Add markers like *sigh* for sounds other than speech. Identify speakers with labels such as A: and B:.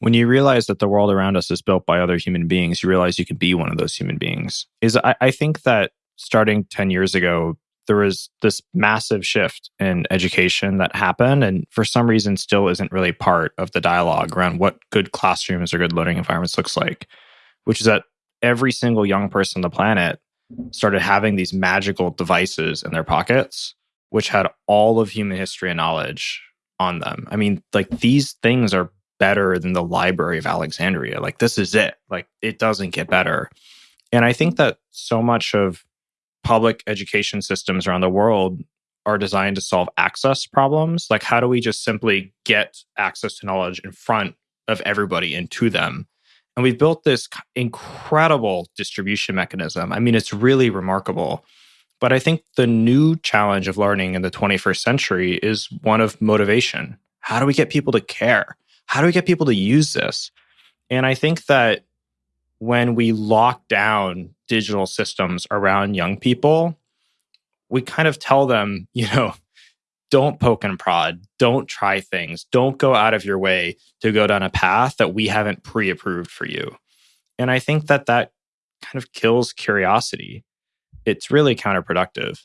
A: when you realize that the world around us is built by other human beings, you realize you can be one of those human beings. Is I, I think that starting 10 years ago, there was this massive shift in education that happened and for some reason still isn't really part of the dialogue around what good classrooms or good learning environments looks like which is that every single young person on the planet started having these magical devices in their pockets which had all of human history and knowledge on them i mean like these things are better than the library of alexandria like this is it like it doesn't get better and i think that so much of public education systems around the world are designed to solve access problems. Like, how do we just simply get access to knowledge in front of everybody and to them? And we've built this incredible distribution mechanism. I mean, it's really remarkable. But I think the new challenge of learning in the 21st century is one of motivation. How do we get people to care? How do we get people to use this? And I think that when we lock down digital systems around young people, we kind of tell them, *laughs* you know, don't poke and prod, don't try things, don't go out of your way to go down a path that we haven't pre approved for you. And I think that that kind of kills curiosity. It's really counterproductive.